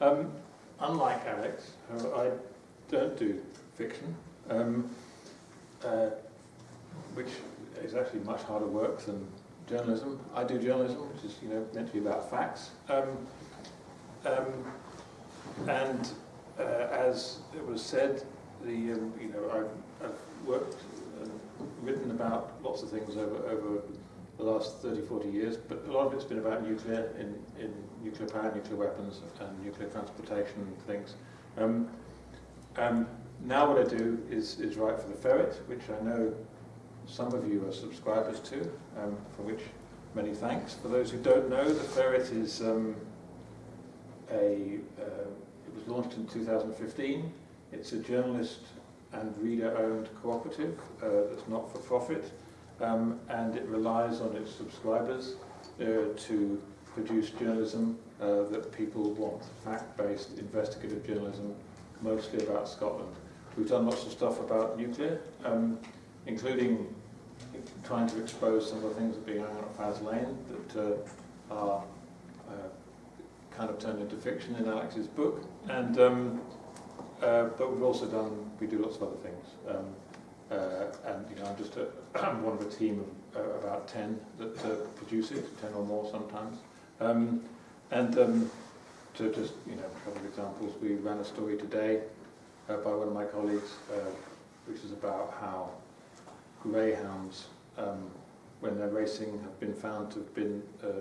Um, unlike Alex, I don't do fiction, um, uh, which is actually much harder work than journalism. I do journalism, which is you know meant to be about facts. Um, um, and uh, as it was said, the um, you know I've, I've worked and written about lots of things over over the last 30, 40 years, but a lot of it's been about nuclear, in, in nuclear power, nuclear weapons, and nuclear transportation and things. Um, um, now what I do is, is write for the Ferret, which I know some of you are subscribers to, um, for which many thanks. For those who don't know, the Ferret is um, a, uh, it was launched in 2015. It's a journalist and reader-owned cooperative uh, that's not for profit um, and it relies on its subscribers uh, to produce journalism uh, that people want, fact-based investigative journalism, mostly about Scotland. We've done lots of stuff about nuclear, um, including trying to expose some of the things that are being on at Faslane that uh, are uh, kind of turned into fiction in Alex's book. And um, uh, but we've also done, we do lots of other things. Um, uh, and you know, I'm just a, I'm one of a team of uh, about 10 that uh, produce it, 10 or more sometimes. Um, and um, to just, you know, a couple of examples, we ran a story today uh, by one of my colleagues, uh, which is about how greyhounds, um, when they're racing, have been found to have been uh, uh,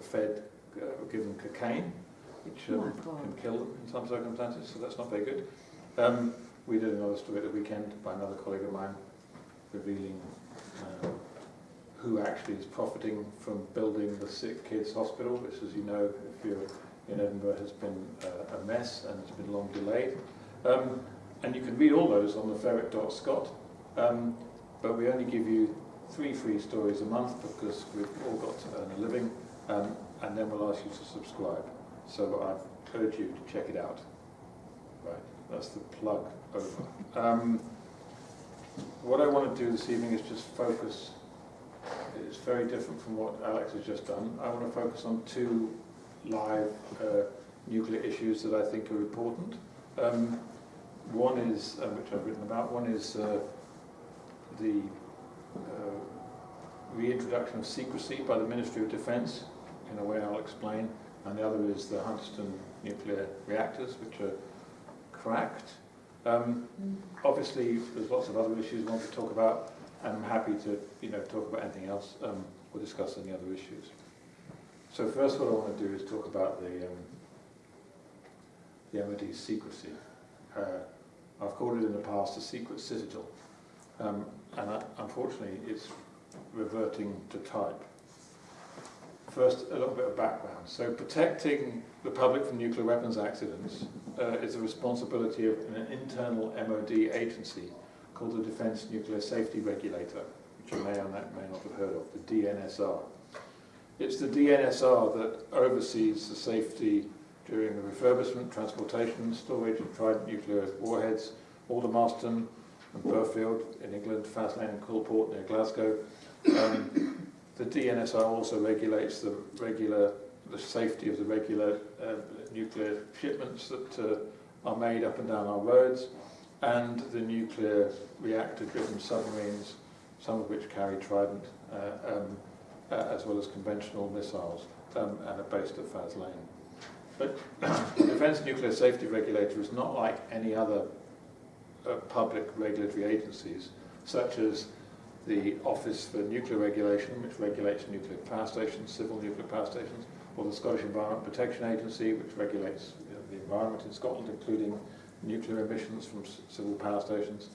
fed, uh, given cocaine, which um, Oh, can kill them in some circumstances, so that's not very good. Um, we did another story at the weekend by another colleague of mine, revealing uh, who actually is profiting from building the sick kids hospital, which as you know, if you're in Edinburgh, has been uh, a mess and it's been long delayed. Um, and you can read all those on the ferret.scot, um, but we only give you three free stories a month because we've all got to earn a living, um, and then we'll ask you to subscribe. So I urge you to check it out. Right, that's the plug over. Um, what I want to do this evening is just focus, it's very different from what Alex has just done. I want to focus on two live uh, nuclear issues that I think are important. Um, one is, uh, which I've written about, one is uh, the uh, reintroduction of secrecy by the Ministry of Defence, in a way I'll explain, and the other is the Hunterston nuclear reactors, which are cracked. Um, obviously, there's lots of other issues we want to talk about, and I'm happy to, you know, talk about anything else um, or discuss any other issues. So first, what I want to do is talk about the um, the MOD's secrecy. Uh, I've called it in the past a secret citadel, um, and I, unfortunately, it's reverting to type. First, a little bit of background. So protecting the public from nuclear weapons accidents uh, is a responsibility of an internal MOD agency called the Defence Nuclear Safety Regulator, which you may or may not have heard of, the DNSR. It's the DNSR that oversees the safety during the refurbishment, transportation, storage of Trident nuclear warheads, Aldermaston and Burghfield in England, Faslane and Coulport near Glasgow. Um, the DNSR also regulates the regular, the safety of the regular uh, nuclear shipments that uh, are made up and down our roads, and the nuclear reactor-driven submarines, some of which carry Trident, uh, um, uh, as well as conventional missiles, um, and are based at Faslane. But the Defence Nuclear Safety Regulator is not like any other uh, public regulatory agencies, such as the Office for Nuclear Regulation, which regulates nuclear power stations, civil nuclear power stations, or the Scottish Environment Protection Agency, which regulates you know, the environment in Scotland, including nuclear emissions from civil power stations,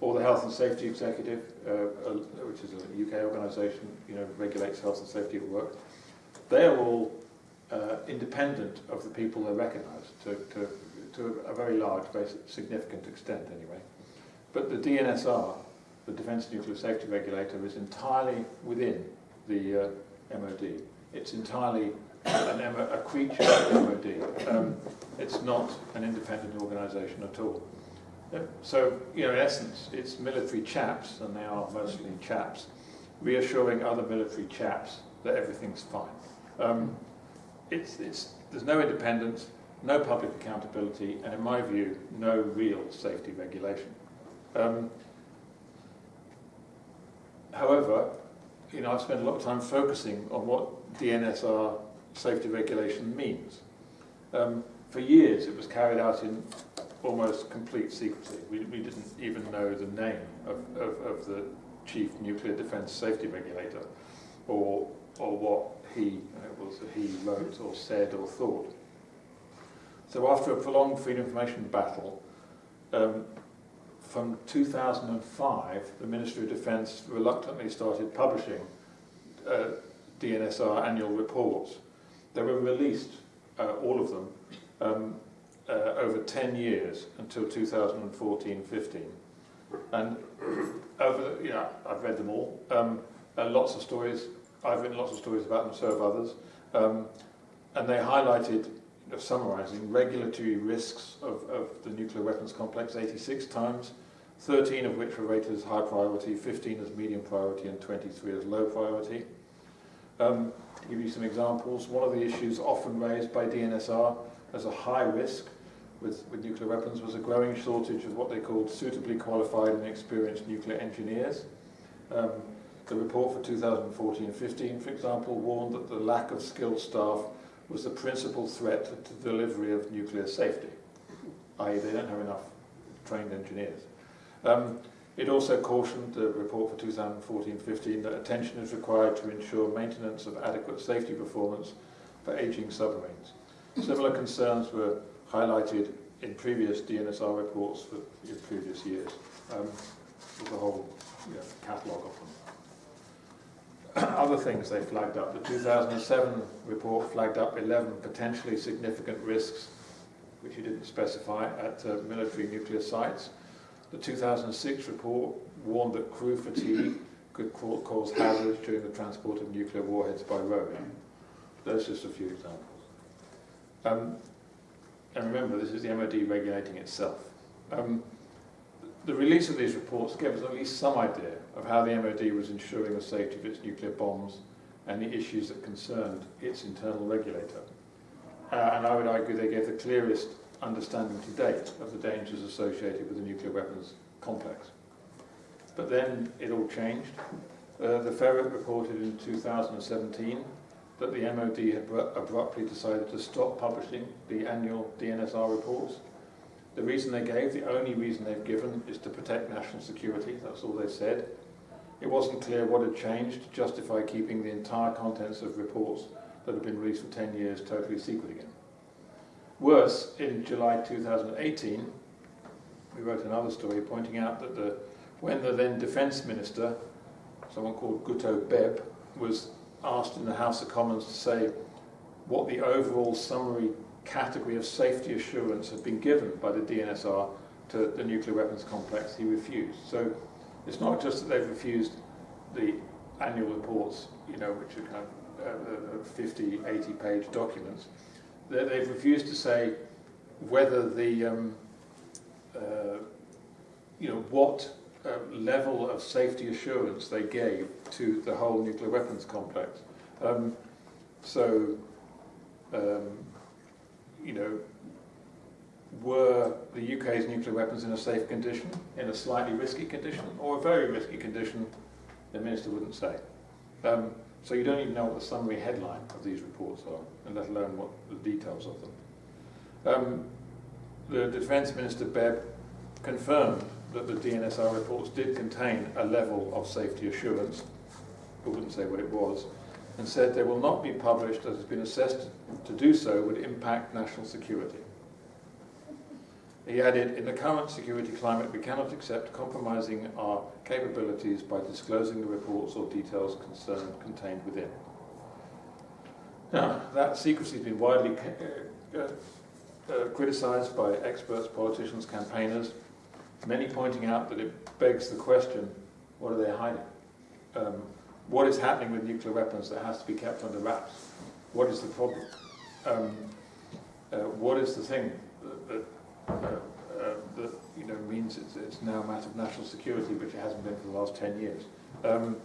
or the Health and Safety Executive, uh, uh, which is a UK organisation, you know, regulates health and safety at work. They are all uh, independent of the people they recognise, to, to, to a very large, very significant extent anyway. But the DNSR, the Defence Nuclear Safety Regulator, is entirely within the uh, MOD. It's entirely a creature of the MOD. Um, it's not an independent organisation at all. So, you know, in essence, it's military chaps, and they are mostly chaps, reassuring other military chaps that everything's fine. Um, it's, it's, there's no independence, no public accountability, and in my view, no real safety regulation. Um, however, you know, I've spent a lot of time focusing on what DNSR safety regulation means. Um, for years, it was carried out in almost complete secrecy. We, we didn't even know the name of, of, of the chief nuclear defense safety regulator or, or what he, was he wrote or said or thought. So after a prolonged freedom information battle, um, from 2005, the Ministry of Defence reluctantly started publishing uh, DNSR annual reports. They were released, uh, all of them, um, uh, over 10 years until 2014-15. And over, know, I've read them all. Um, lots of stories. I've written lots of stories about them, so have others. Um, and they highlighted of summarising regulatory risks of, of the nuclear weapons complex 86 times, 13 of which were rated as high priority, 15 as medium priority, and 23 as low priority. Um, to give you some examples, one of the issues often raised by DNSR as a high risk with, with nuclear weapons was a growing shortage of what they called suitably qualified and experienced nuclear engineers. Um, the report for 2014-15, for example, warned that the lack of skilled staff was the principal threat to the delivery of nuclear safety, i.e. they don't have enough trained engineers. Um, it also cautioned the report for 2014-15 that attention is required to ensure maintenance of adequate safety performance for aging submarines. Similar concerns were highlighted in previous DNSR reports for previous years. Um, a whole you know, catalogue of them. other things they flagged up. The 2007 report flagged up 11 potentially significant risks, which you didn't specify, at uh, military nuclear sites. The 2006 report warned that crew fatigue could cause hazards during the transport of nuclear warheads by road. Those are just a few examples. Um, and remember, this is the MOD regulating itself. Um, the release of these reports gave us at least some idea of how the MOD was ensuring the safety of its nuclear bombs and the issues that concerned its internal regulator. Uh, and I would argue they gave the clearest understanding to date of the dangers associated with the nuclear weapons complex. But then it all changed. Uh, the Ferret reported in 2017 that the MOD had abruptly decided to stop publishing the annual DNSR reports the reason they gave, the only reason they've given, is to protect national security. That's all they said. It wasn't clear what had changed to justify keeping the entire contents of reports that had been released for 10 years totally secret again. Worse, in July 2018, we wrote another story pointing out that the, when the then defence minister, someone called Guto Bebb, was asked in the House of Commons to say what the overall summary category of safety assurance had been given by the DNSR to the nuclear weapons complex, he refused. So it's not just that they've refused the annual reports, you know, which are kind of uh, 50, 80 page documents. They've refused to say whether the, um, uh, you know, what uh, level of safety assurance they gave to the whole nuclear weapons complex. Um, so um, you know, were the UK's nuclear weapons in a safe condition, in a slightly risky condition, or a very risky condition, the minister wouldn't say. Um, so you don't even know what the summary headline of these reports are, and let alone what the details of them. Um, the Defence Minister Bebb confirmed that the DNSR reports did contain a level of safety assurance, but wouldn't say what it was, and said they will not be published as has been assessed to do so would impact national security. He added, in the current security climate, we cannot accept compromising our capabilities by disclosing the reports or details concerned contained within. Now, that secrecy has been widely uh, uh, uh, criticised by experts, politicians, campaigners, many pointing out that it begs the question, what are they hiding? Um, what is happening with nuclear weapons that has to be kept under wraps? What is the problem? Um, uh, what is the thing that, that, uh, uh, that you know means it's, it's, now a matter of national security, which it hasn't been for the last 10 years? Um,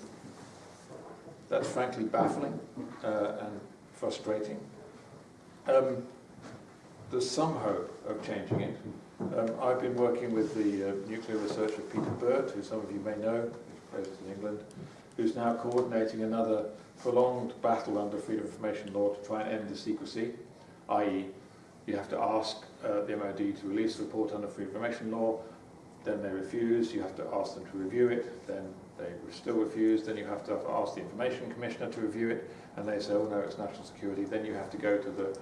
that's frankly baffling uh, and frustrating. Um, there's some hope of changing it. Um, I've been working with the uh, nuclear researcher Peter Burt, who some of you may know, who's based in England, who's now coordinating another prolonged battle under freedom of information law to try and end the secrecy, i.e. you have to ask uh, the MOD to release a report under freedom of information law, then they refuse, you have to ask them to review it, then they still refuse, then you have to ask the information commissioner to review it, and they say, oh no, it's national security, then you have to go to the,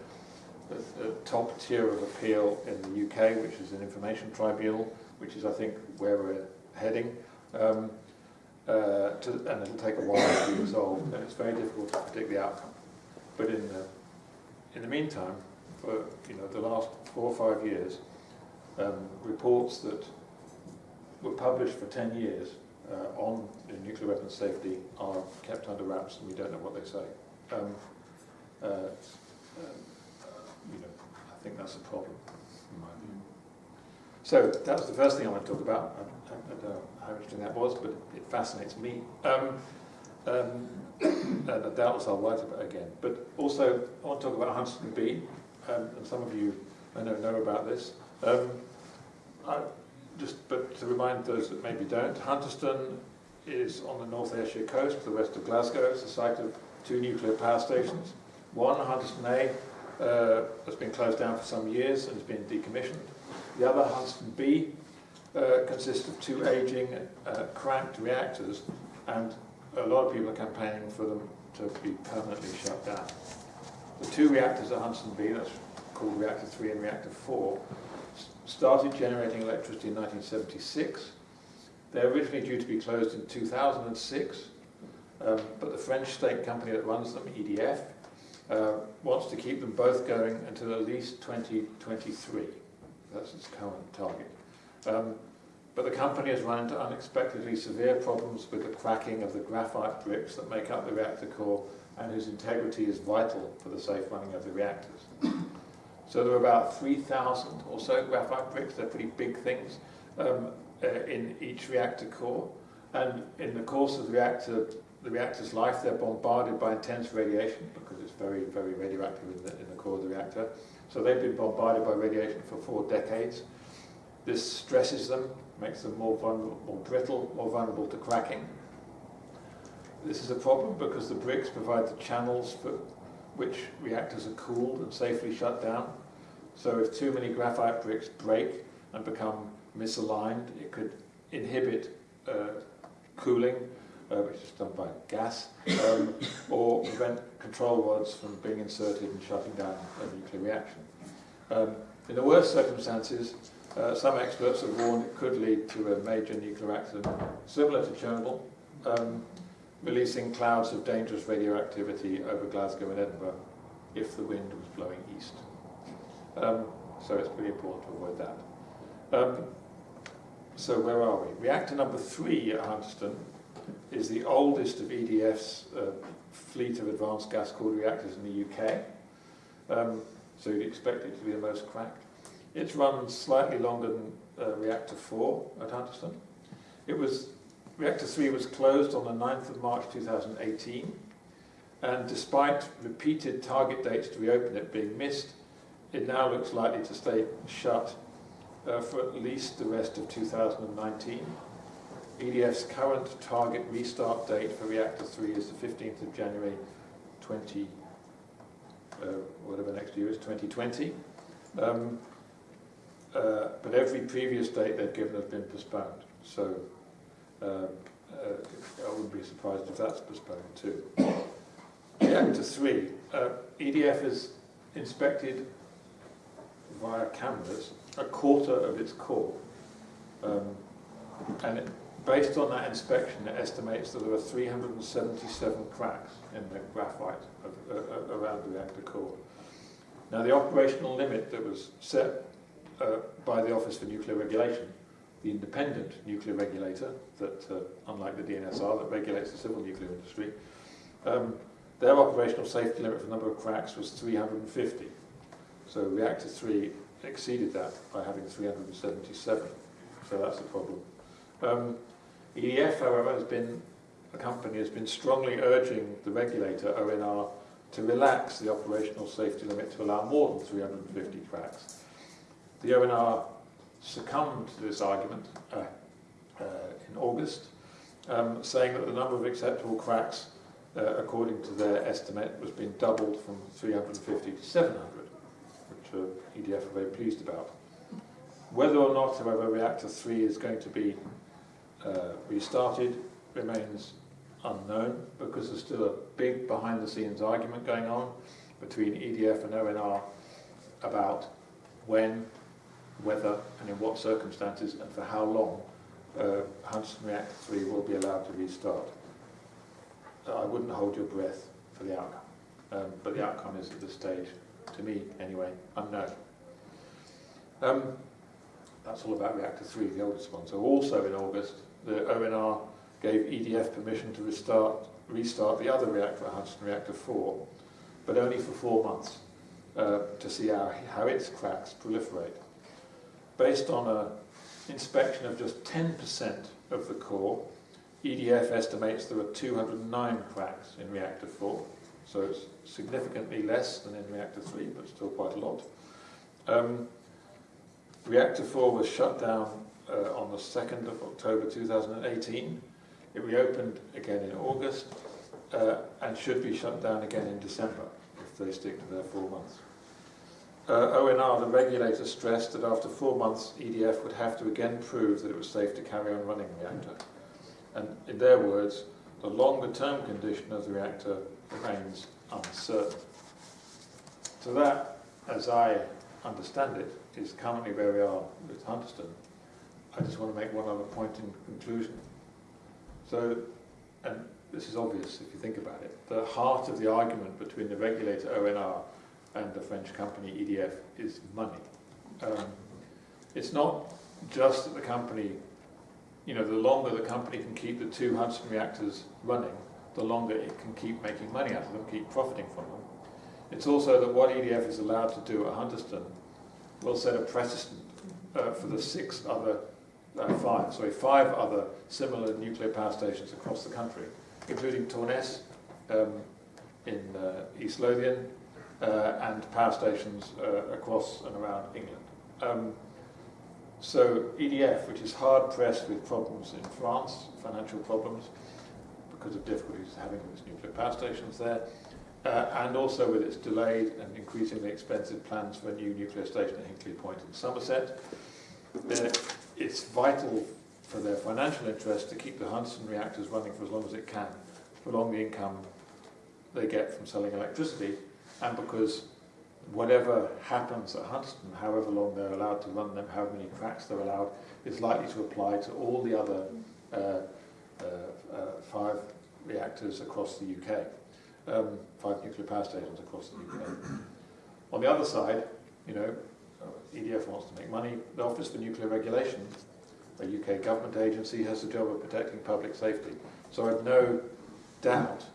the, the top tier of appeal in the UK, which is an information tribunal, which is, I think, where we're heading. Um, uh, to, and it'll take a while to be resolved, and it's very difficult to predict the outcome. But in the, in the meantime, for you know the last four or five years, um, reports that were published for 10 years uh, on nuclear weapons safety are kept under wraps and we don't know what they say. Um, uh, um, you know, I think that's a problem. So that's the first thing I want to talk about. I, I, don't know how interesting that was, but it fascinates me. Um, um, and doubtless I'll write about it again. But also, I want to talk about Hunterston B, um, and some of you I know know about this. Um, I, just, but to remind those that maybe don't, Hunterston is on the North Ayrshire coast, to the west of Glasgow. It's the site of two nuclear power stations. One, Hunterston A, uh, has been closed down for some years and has been decommissioned. The other, Hunterston B, uh, consists of two aging, uh, cracked reactors, and a lot of people are campaigning for them to be permanently shut down. The two reactors at Hunterston B, that's called Reactor 3 and Reactor 4, started generating electricity in 1976. They're originally due to be closed in 2006, um, but the French state company that runs them, EDF, uh, wants to keep them both going until at least 2023. That's its current target. Um, but the company has run into unexpectedly severe problems with the cracking of the graphite bricks that make up the reactor core and whose integrity is vital for the safe running of the reactors. So there are about 3,000 or so graphite bricks, they're pretty big things, um, uh, in each reactor core. And in the course of the reactor, the reactor's life, they're bombarded by intense radiation because it's very, very radioactive in the, in the core of the reactor. So they've been bombarded by radiation for four decades. This stresses them, makes them more vulnerable, more brittle, more vulnerable to cracking. This is a problem because the bricks provide the channels for which reactors are cooled and safely shut down. So if too many graphite bricks break and become misaligned, it could inhibit uh, cooling, uh, which is done by gas, um, or prevent control rods from being inserted and shutting down a nuclear reaction. Um, in the worst circumstances, uh, some experts have warned it could lead to a major nuclear accident similar to Chernobyl, um, releasing clouds of dangerous radioactivity over Glasgow and Edinburgh if the wind was blowing east. Um, so it's pretty important to avoid that. Um, so where are we? Reactor number three at Hunterston is the oldest of EDF's uh, fleet of advanced gas-cooled reactors in the UK. Um, so you'd expect it to be the most cracked. It's run slightly longer than uh, reactor 4 at Hunterston. It was, reactor 3 was closed on the 9th of March 2018, and despite repeated target dates to reopen it being missed, it now looks likely to stay shut uh, for at least the rest of 2019. EDF's current target restart date for reactor 3 is the 15th of January 20, uh, whatever next year is, 2020. Um, uh, but every previous date they've given has been postponed. So um, uh, I wouldn't be surprised if that's postponed too. Reactor 3, uh, EDF has inspected via cameras a quarter of its core. Um, and it, based on that inspection, it estimates that there are 377 cracks in the graphite of, uh, uh, around the reactor core. Now, the operational limit that was set uh, by the Office for Nuclear Regulation, the independent nuclear regulator that, uh, unlike the DNSR, that regulates the civil nuclear industry, um, their operational safety limit for the number of cracks was 350. So reactor 3 exceeded that by having 377. So that's a problem. Um, EDF, however, has been, a company has been strongly urging the regulator, ONR, to relax the operational safety limit to allow more than 350 cracks. The ONR succumbed to this argument uh, uh, in August, um, saying that the number of acceptable cracks, uh, according to their estimate, was being doubled from 350 to 700, which uh, EDF are very pleased about. Whether or not, however, reactor 3 is going to be uh, restarted remains unknown because there's still a big behind-the-scenes argument going on between EDF and ONR about when, whether, and in what circumstances, and for how long uh, Hunterston Reactor 3 will be allowed to restart. Uh, I wouldn't hold your breath for the outcome, um, but the outcome is at this stage, to me anyway, unknown. Um, that's all about Reactor 3, the oldest one. So also in August, the ONR gave EDF permission to restart, restart the other reactor, Hudson Reactor 4, but only for four months uh, to see how, how its cracks proliferate. Based on an inspection of just 10% of the core, EDF estimates there are 209 cracks in reactor 4, so it's significantly less than in reactor 3, but still quite a lot. Um, reactor 4 was shut down uh, on the 2nd of October 2018. It reopened again in August uh, and should be shut down again in December if they stick to their four months. Uh, ONR, the regulator, stressed that after four months EDF would have to again prove that it was safe to carry on running the reactor. And in their words, the longer term condition of the reactor remains uncertain. So that, as I understand it, is currently where we are with Hunterston. I just want to make one other point in conclusion. So, and this is obvious if you think about it, the heart of the argument between the regulator ONR and the French company EDF is money. Um, it's not just that the company you know, the longer the company can keep the two Hunterston reactors running, the longer it can keep making money out of them, keep profiting from them. It's also that what EDF is allowed to do at Hunterston will set a precedent uh, for the six other, five, sorry, five other similar nuclear power stations across the country, including Torness um, in uh, East Lothian uh, and power stations uh, across and around England. Um, so EDF, which is hard pressed with problems in France, financial problems, because of difficulties having its nuclear power stations there, uh, and also with its delayed and increasingly expensive plans for a new nuclear station at Hinkley Point in Somerset. It's vital for their financial interest to keep the Hunterston reactors running for as long as it can, prolong the income they get from selling electricity, and because whatever happens at Hunterston, however long they're allowed to run them, how many cracks they're allowed, is likely to apply to all the other uh, uh, uh, five reactors across the UK, um, five nuclear power stations across the UK. On the other side, you know, EDF wants to make money. The Office for Nuclear Regulation, a UK government agency, has the job of protecting public safety. So I've no doubt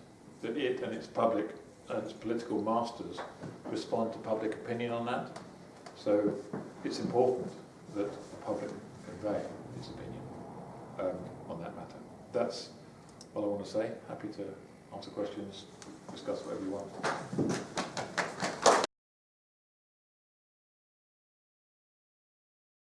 that it and its public and its political masters respond to public opinion on that. So it's important that the public convey its opinion um, on that matter. That's all I want to say. Happy to answer questions, discuss whatever you want.